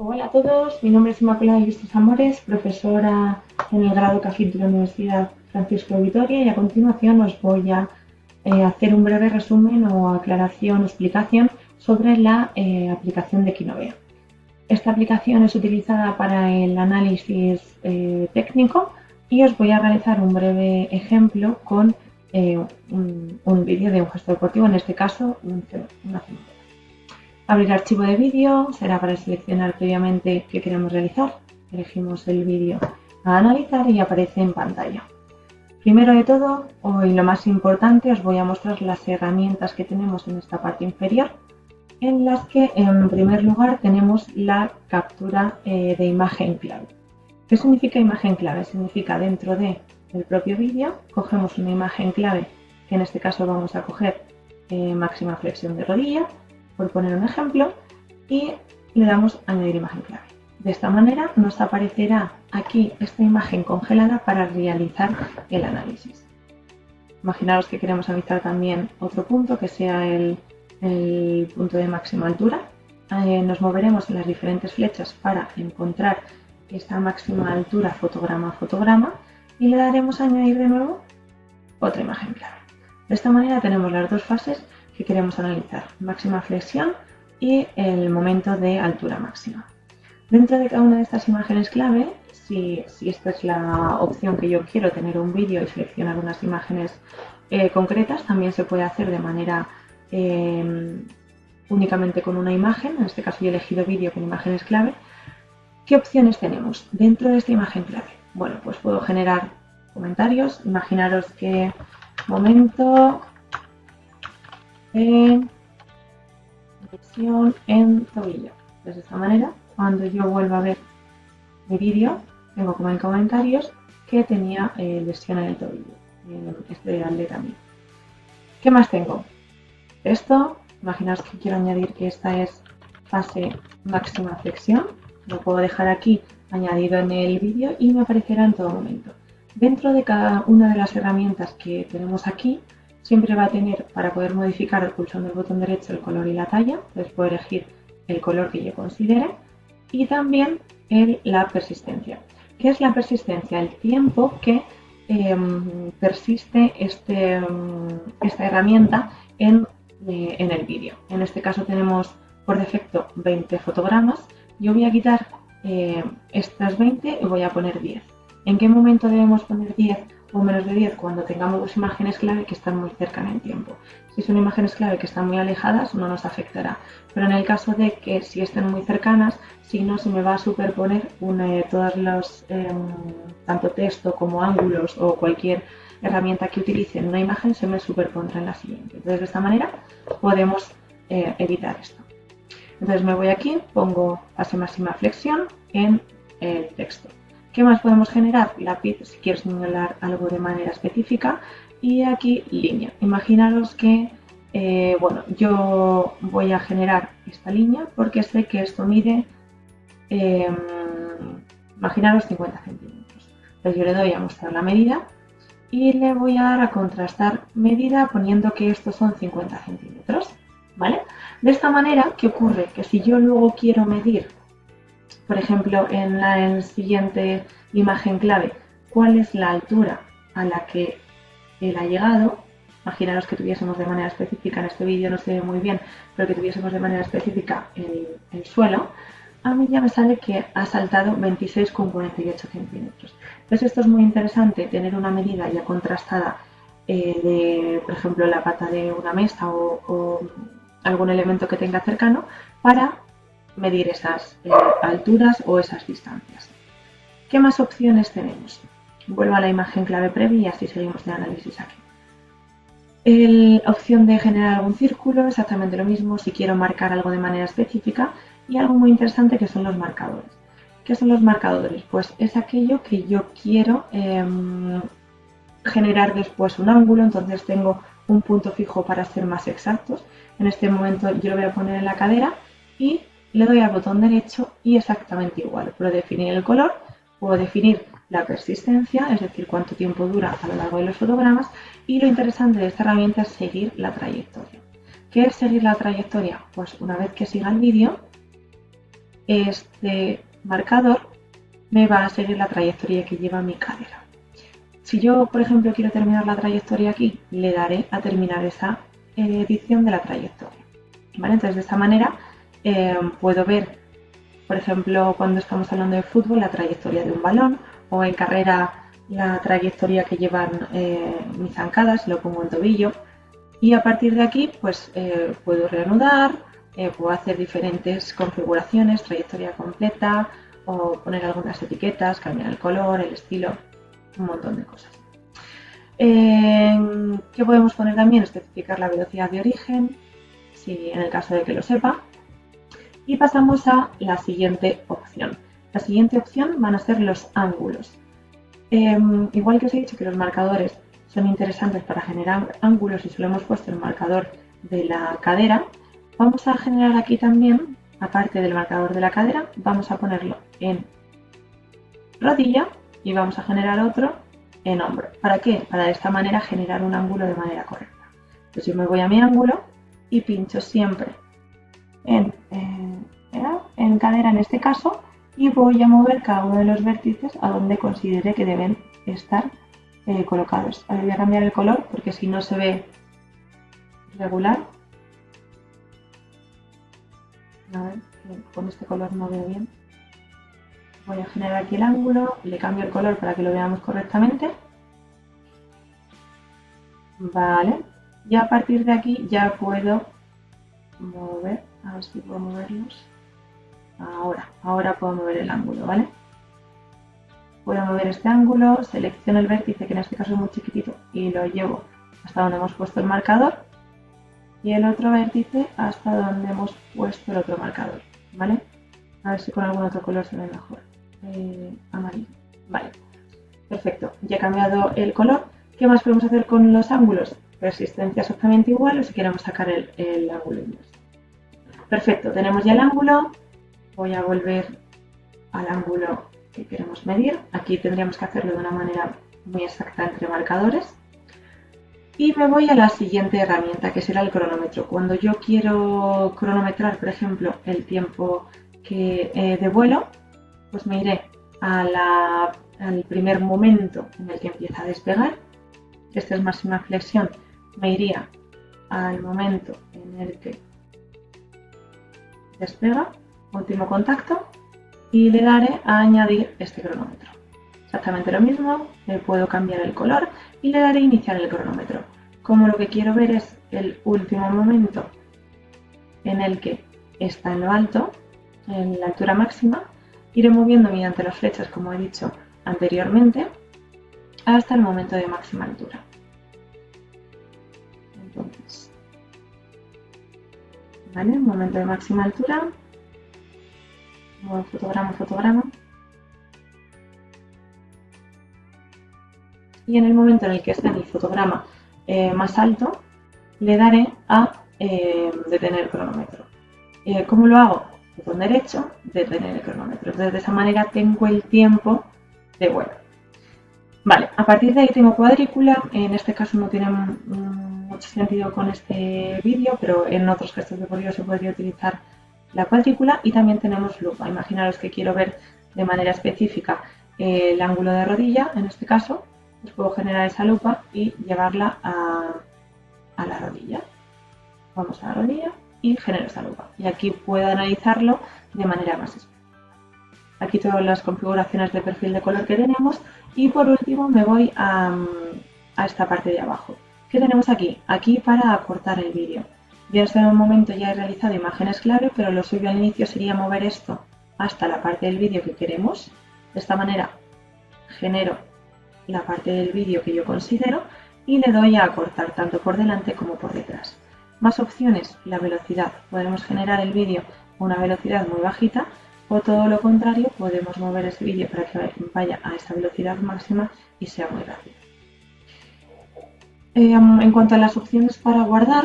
Hola a todos, mi nombre es Inmaculada Vistos Amores, profesora en el grado CAFIT de la Universidad Francisco Vitoria y a continuación os voy a eh, hacer un breve resumen o aclaración o explicación sobre la eh, aplicación de Kinovea. Esta aplicación es utilizada para el análisis eh, técnico y os voy a realizar un breve ejemplo con un, vídeo de un gesto deportivo, en este caso una Abrir archivo de vídeo será para seleccionar previamente qué queremos realizar. Elegimos el vídeo a analizar y aparece en pantalla. Primero de todo, hoy lo más importante, os voy a mostrar las herramientas que tenemos en esta parte inferior, en las que en primer lugar tenemos la captura eh, de imagen clave. ¿Qué significa imagen clave? Significa dentro del propio vídeo, cogemos una imagen clave, que en este caso vamos a coger eh, máxima flexión de rodilla, por poner un ejemplo, y le damos añadir imagen clave. De esta manera nos aparecerá aquí esta imagen congelada para realizar el análisis. Imaginaros que queremos analizar también otro punto que sea el, punto de máxima altura. Eh, nos moveremos en las diferentes flechas para encontrar esta máxima altura fotograma a fotograma y le daremos a añadir de nuevo otra imagen clave. De esta manera tenemos las dos fases que queremos analizar, máxima flexión y el momento de altura máxima. Dentro de cada una de estas imágenes clave, si, esta es la opción que yo quiero, tener un vídeo y seleccionar unas imágenes eh, concretas, también se puede hacer de manera em, únicamente con una imagen, en este caso yo he elegido vídeo con imágenes clave. ¿Qué opciones tenemos dentro de esta imagen clave? Bueno, pues puedo generar comentarios, imaginaros que momento en en tobillo. De esta manera, cuando yo vuelva a ver mi vídeo, tengo como en comentarios que tenía eh, lesión en el tobillo, en este atleta mío. ¿Qué más tengo? Esto, imaginaos que quiero añadir que esta es fase máxima flexión, lo puedo dejar aquí añadido en el vídeo y me aparecerá en todo momento. Dentro de cada una de las herramientas que tenemos aquí, siempre va a tener para poder modificar pulsando el botón derecho el color y la talla, entonces puedo elegir el color que yo considere y también el, la persistencia. ¿Qué es la persistencia? El tiempo que em, persiste este, em, esta herramienta en, eh, en el vídeo. En este caso tenemos por defecto 20 fotogramas. Yo voy a quitar eh, estas 20 y voy a poner 10. ¿En qué momento debemos poner 10? o menos de 10 cuando tengamos dos imágenes clave que están muy cerca en el tiempo. Si son imágenes clave que están muy alejadas, no nos afectará. Pero en el caso de que si estén muy cercanas, si no, se me va a superponer una, todas los, em, tanto texto como ángulos o cualquier herramienta que utilice en una imagen, se me superpondrá en la siguiente. Entonces, de esta manera podemos eh, evitar esto. Entonces me voy aquí, pongo máxima flexión en el texto. ¿Qué más podemos generar? Lápiz si quiero señalar algo de manera específica y aquí línea. Imaginaros que eh, bueno, yo voy a generar esta línea porque sé que esto mide, eh, imaginaros 50 centímetros. Entonces yo le doy a mostrar la medida y le voy a dar a contrastar medida poniendo que estos son 50 centímetros. ¿vale? De esta manera, ¿qué ocurre? Que si yo luego quiero medir por ejemplo, en la siguiente imagen clave, cuál es la altura a la que él ha llegado. Imaginaros que tuviésemos de manera específica, en este vídeo no se ve muy bien, pero que tuviésemos de manera específica el, suelo, a mí ya me sale que ha saltado 26,48 centímetros. Entonces esto es muy interesante, tener una medida ya contrastada eh, de, por ejemplo, la pata de una mesa o algún elemento que tenga cercano para medir esas eh, alturas o esas distancias. ¿Qué más opciones tenemos? Vuelvo a la imagen clave previa y así seguimos de análisis aquí. La opción de generar algún círculo, exactamente lo mismo si quiero marcar algo de manera específica y algo muy interesante que son los marcadores. ¿Qué son los marcadores? Pues es aquello que yo quiero em, generar después un ángulo, entonces tengo un punto fijo para ser más exactos. En este momento yo lo voy a poner en la cadera y le doy al botón derecho y exactamente igual. Puedo definir el color, puedo definir la persistencia, es decir, cuánto tiempo dura a lo largo de los fotogramas y lo interesante de esta herramienta es seguir la trayectoria. ¿Qué es seguir la trayectoria? Pues una vez que siga el vídeo, este marcador me va a seguir la trayectoria que lleva mi cadera. Si yo, por ejemplo, quiero terminar la trayectoria aquí, le daré a terminar esa eh, edición de la trayectoria. Entonces, de esta manera eh, puedo ver, por ejemplo, cuando estamos hablando de fútbol, la trayectoria de un balón o en carrera la trayectoria que llevan eh, mis zancadas, lo pongo en tobillo y a partir de aquí pues puedo reanudar, puedo hacer diferentes configuraciones, trayectoria completa o poner algunas etiquetas, cambiar el color, el estilo, un montón de cosas. ¿Qué podemos poner también? Especificar la velocidad de origen, si en el caso de que lo sepa. Y pasamos a la siguiente opción. La siguiente opción van a ser los ángulos. Em, igual que os he dicho que los marcadores son interesantes para generar ángulos y solo hemos puesto el marcador de la cadera, vamos a generar aquí también, aparte del marcador de la cadera, vamos a ponerlo en rodilla y vamos a generar otro en hombro. ¿Para qué? Para de esta manera generar un ángulo de manera correcta. Entonces yo me voy a mi ángulo y pincho siempre en, en cadera en este caso y voy a mover cada uno de los vértices a donde considere que deben estar eh, colocados. Ahora voy a cambiar el color porque si no se ve regular. Con este color no veo bien. Voy a generar aquí el ángulo, le cambio el color para que lo veamos correctamente. Vale, y a partir de aquí ya puedo mover, a ver si puedo moverlos. Ahora, ahora puedo mover el ángulo, ¿vale? Puedo mover este ángulo, selecciono el vértice, que en este caso es muy chiquitito, y lo llevo hasta donde hemos puesto el marcador. Y el otro vértice hasta donde hemos puesto el otro marcador, ¿vale? A ver si con algún otro color se ve mejor. Eh, amarillo. Vale, perfecto. Ya he cambiado el color. ¿Qué más podemos hacer con los ángulos? Resistencia exactamente igual o si queremos sacar el, ángulo inverso. Perfecto, tenemos ya el ángulo. Voy a volver al ángulo que queremos medir. Aquí tendríamos que hacerlo de una manera muy exacta entre marcadores. Y me voy a la siguiente herramienta, que será el cronómetro. Cuando yo quiero cronometrar, por ejemplo, el tiempo que, eh, de vuelo, pues me iré al primer momento en el que empieza a despegar. Esta es máxima flexión. Me iría al momento en el que despega, último contacto, y le daré a añadir este cronómetro. Exactamente lo mismo, le puedo cambiar el color y le daré a iniciar el cronómetro. Como lo que quiero ver es el último momento en el que está en lo alto, en la altura máxima, iré moviendo mediante las flechas, como he dicho anteriormente, hasta el momento de máxima altura. Entonces, ¿vale? Momento de máxima altura, fotograma, fotograma. Y en el momento en el que esté en el fotograma eh, más alto, le daré a eh, detener el cronómetro. Eh, ¿Cómo lo hago? botón derecho, detener el cronómetro. Entonces de esa manera tengo el tiempo de vuelo. Vale, a partir de ahí tengo cuadrícula, en este caso no tiene mucho sentido con este vídeo, pero en otros gestos de deportivos se podría utilizar la cuadrícula y también tenemos lupa. Imaginaros que quiero ver de manera específica el ángulo de rodilla, en este caso, pues puedo generar esa lupa y llevarla a, a la rodilla. Vamos a la rodilla, y genero esa lupa. Y aquí puedo analizarlo de manera más específica. Aquí todas las configuraciones de perfil de color que tenemos y por último me voy a, esta parte de abajo. ¿Qué tenemos aquí? Aquí para acortar el vídeo. En este momento ya he realizado imágenes clave, pero lo suyo al inicio sería mover esto hasta la parte del vídeo que queremos. De esta manera genero la parte del vídeo que yo considero y le doy a acortar tanto por delante como por detrás. Más opciones, la velocidad. Podemos generar el vídeo a una velocidad muy bajita o todo lo contrario, podemos mover ese vídeo para que vaya a esa velocidad máxima y sea muy rápido. Em, en cuanto a las opciones para guardar,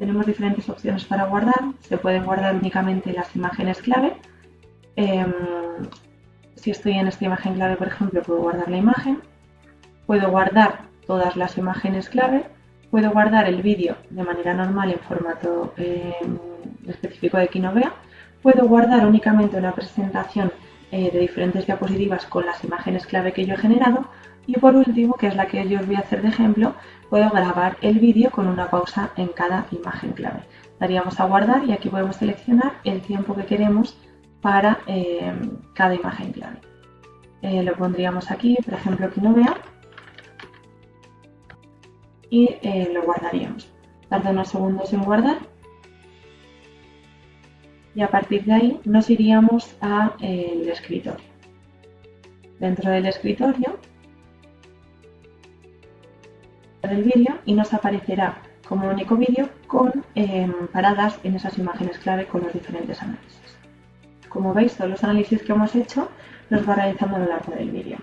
tenemos diferentes opciones para guardar. Se pueden guardar únicamente las imágenes clave. Em, si estoy en esta imagen clave, por ejemplo, puedo guardar la imagen. Puedo guardar todas las imágenes clave Puedo guardar el vídeo de manera normal en formato eh, específico de Kinovea puedo guardar únicamente una presentación eh, de diferentes diapositivas con las imágenes clave que yo he generado y por último, que es la que yo os voy a hacer de ejemplo, puedo grabar el vídeo con una pausa en cada imagen clave. Daríamos a guardar y aquí podemos seleccionar el tiempo que queremos para eh, cada imagen clave. Eh, lo pondríamos aquí, por ejemplo, que no vea y lo guardaríamos. Tarda unos segundos en guardar y a partir de ahí nos iríamos al escritorio. Dentro del escritorio del vídeo y nos aparecerá como único vídeo con em, paradas en esas imágenes clave con los diferentes análisis. Como veis, todos los análisis que hemos hecho los va realizando a lo largo del vídeo.